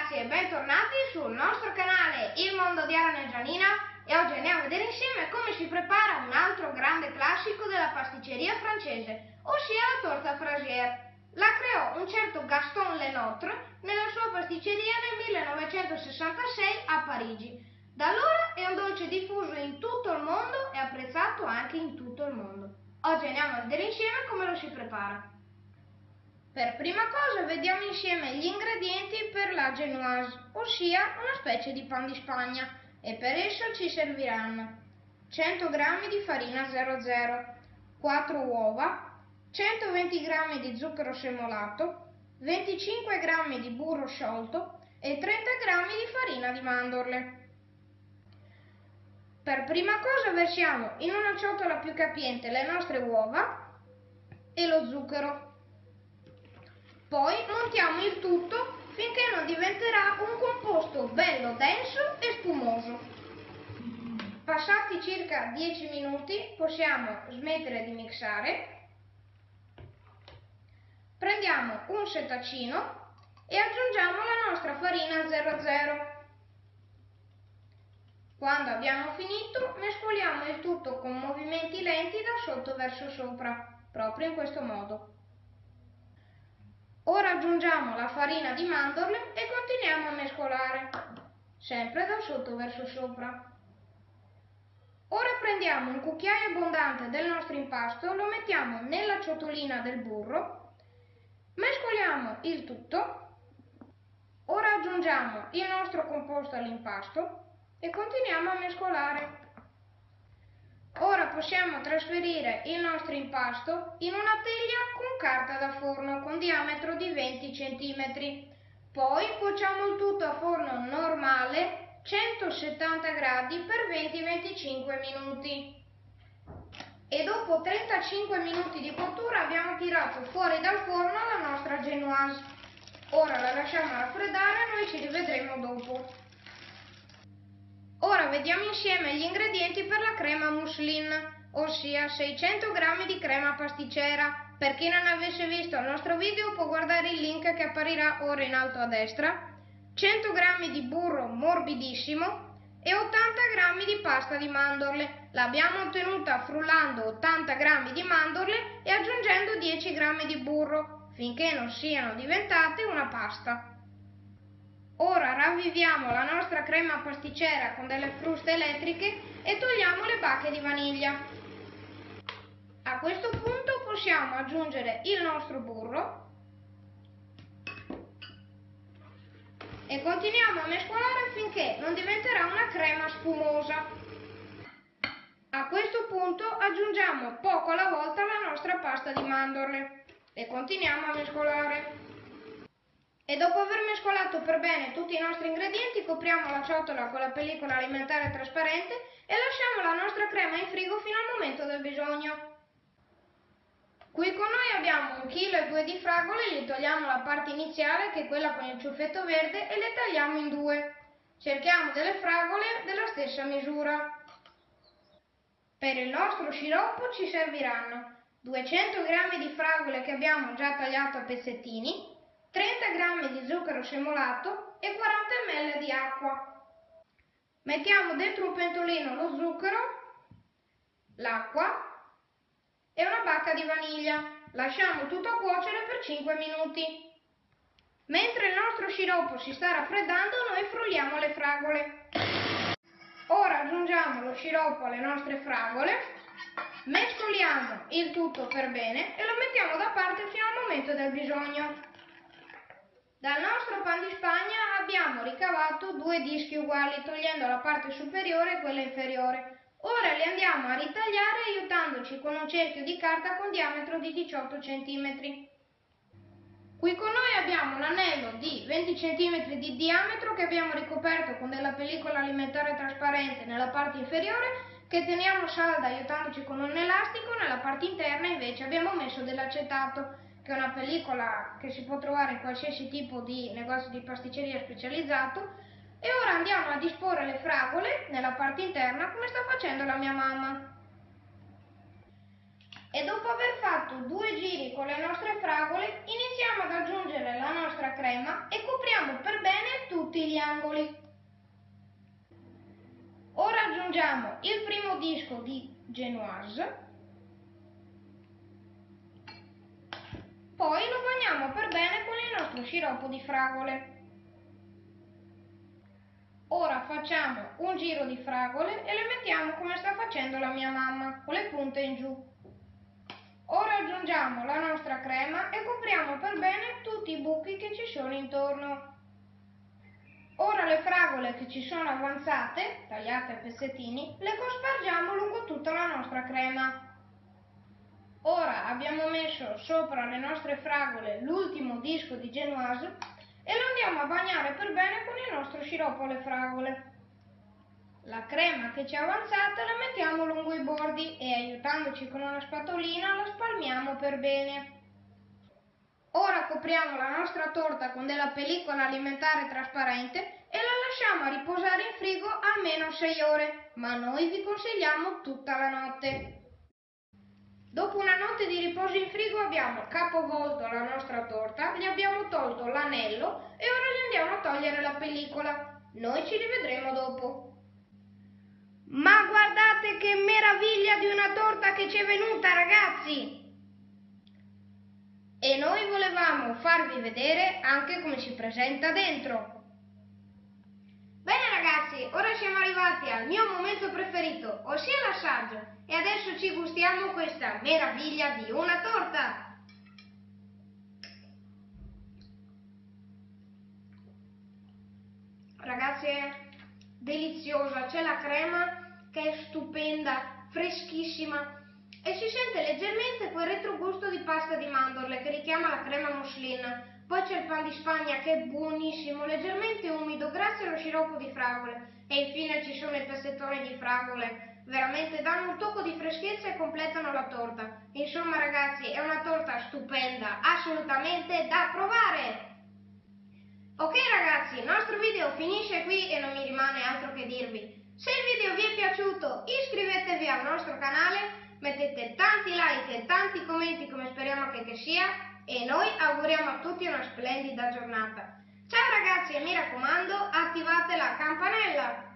ragazzi e bentornati sul nostro canale Il Mondo di Arana e Gianina e oggi andiamo a vedere insieme come si prepara un altro grande classico della pasticceria francese, ossia la torta Frasier. La creò un certo Gaston Lenotre nella sua pasticceria nel 1966 a Parigi. Da allora è un dolce diffuso in tutto il mondo e apprezzato anche in tutto il mondo. Oggi andiamo a vedere insieme come lo si prepara. Per prima cosa vediamo insieme gli ingredienti per la genoise, ossia una specie di pan di Spagna, e per esso ci serviranno 100 g di farina 00, 4 uova, 120 g di zucchero semolato, 25 g di burro sciolto e 30 g di farina di mandorle. Per prima cosa versiamo in una ciotola più capiente le nostre uova e lo zucchero. Poi montiamo il tutto finché non diventerà un composto bello denso e spumoso. Passati circa 10 minuti possiamo smettere di mixare. Prendiamo un setacino e aggiungiamo la nostra farina 00. Quando abbiamo finito mescoliamo il tutto con movimenti lenti da sotto verso sopra, proprio in questo modo. Ora aggiungiamo la farina di mandorle e continuiamo a mescolare, sempre da sotto verso sopra. Ora prendiamo un cucchiaio abbondante del nostro impasto, lo mettiamo nella ciotolina del burro, mescoliamo il tutto, ora aggiungiamo il nostro composto all'impasto e continuiamo a mescolare. Ora possiamo trasferire il nostro impasto in una teglia con carta da forno con diametro di 20 cm. Poi cuociamo il tutto a forno normale 170 gradi per 20-25 minuti. E dopo 35 minuti di cottura abbiamo tirato fuori dal forno la nostra genoise. Ora la lasciamo raffreddare e noi ci rivedremo dopo. Ora vediamo insieme gli ingredienti per la crema mousseline, ossia 600 g di crema pasticcera. Per chi non avesse visto il nostro video può guardare il link che apparirà ora in alto a destra. 100 g di burro morbidissimo e 80 g di pasta di mandorle. L'abbiamo ottenuta frullando 80 g di mandorle e aggiungendo 10 g di burro, finché non siano diventate una pasta. Ora ravviviamo la nostra crema pasticcera con delle fruste elettriche e togliamo le bacche di vaniglia. A questo punto possiamo aggiungere il nostro burro e continuiamo a mescolare finché non diventerà una crema spumosa. A questo punto aggiungiamo poco alla volta la nostra pasta di mandorle e continuiamo a mescolare. E dopo aver mescolato per bene tutti i nostri ingredienti copriamo la ciotola con la pellicola alimentare trasparente e lasciamo la nostra crema in frigo fino al momento del bisogno. Qui con noi abbiamo un chilo e due di fragole, gli togliamo la parte iniziale che è quella con il ciuffetto verde e le tagliamo in due. Cerchiamo delle fragole della stessa misura. Per il nostro sciroppo ci serviranno 200 g di fragole che abbiamo già tagliato a pezzettini, 30 g di zucchero semolato e 40 ml di acqua. Mettiamo dentro un pentolino lo zucchero, l'acqua e una bacca di vaniglia. Lasciamo tutto cuocere per 5 minuti. Mentre il nostro sciroppo si sta raffreddando, noi frulliamo le fragole. Ora aggiungiamo lo sciroppo alle nostre fragole, mescoliamo il tutto per bene e lo mettiamo da parte fino al momento del bisogno. Dal nostro pan di Spagna abbiamo ricavato due dischi uguali, togliendo la parte superiore e quella inferiore. Ora li andiamo a ritagliare aiutandoci con un cerchio di carta con diametro di 18 cm. Qui con noi abbiamo un anello di 20 cm di diametro che abbiamo ricoperto con della pellicola alimentare trasparente nella parte inferiore che teniamo salda aiutandoci con un elastico, nella parte interna invece abbiamo messo dell'acetato che è una pellicola che si può trovare in qualsiasi tipo di negozio di pasticceria specializzato e ora andiamo a disporre le fragole nella parte interna come sta facendo la mia mamma. E dopo aver fatto due giri con le nostre fragole iniziamo ad aggiungere la nostra crema e copriamo per bene tutti gli angoli. Ora aggiungiamo il primo disco di Genoise, poi lo bagniamo per bene con il nostro sciroppo di fragole. Ora facciamo un giro di fragole e le mettiamo come sta facendo la mia mamma, con le punte in giù. Ora aggiungiamo la nostra crema e copriamo per bene tutti i buchi che ci sono intorno. Ora le fragole che ci sono avanzate, tagliate a pezzettini, le cospargiamo lungo tutta la nostra crema. Ora abbiamo messo sopra le nostre fragole l'ultimo disco di Genoise e lo andiamo a bagnare per bene con il nostro sciroppo alle fragole. La crema che ci è avanzata la mettiamo lungo i bordi e aiutandoci con una spatolina la spalmiamo per bene. Ora copriamo la nostra torta con della pellicola alimentare trasparente e la lasciamo a riposare in frigo almeno 6 ore, ma noi vi consigliamo tutta la notte. Dopo una notte di riposo in frigo abbiamo capovolto la nostra torta, gli abbiamo tolto l'anello e ora gli andiamo a togliere la pellicola. Noi ci rivedremo dopo. Ma guardate che meraviglia di una torta che ci è venuta ragazzi! E noi volevamo farvi vedere anche come si presenta dentro. Bene ragazzi, ora siamo arrivati al mio momento preferito, ossia l'assaggio. E adesso ci gustiamo questa meraviglia di una torta. Ragazzi è deliziosa, c'è la crema che è stupenda, freschissima e si sente leggermente quel retrogusto di pasta di mandorle che richiama la crema mousseline. Poi c'è il pan di Spagna che è buonissimo, leggermente umido grazie allo sciroppo di fragole. E infine ci sono i pezzettoni di fragole veramente danno un tocco di freschezza e completano la torta. Insomma ragazzi è una torta stupenda, assolutamente da provare! Ok ragazzi, il nostro video finisce qui e non mi rimane altro che dirvi. Se il video vi è piaciuto iscrivetevi al nostro canale, mettete tanti like e tanti commenti come speriamo che, che sia e noi auguriamo a tutti una splendida giornata. Ciao ragazzi e mi raccomando attivate la campanella!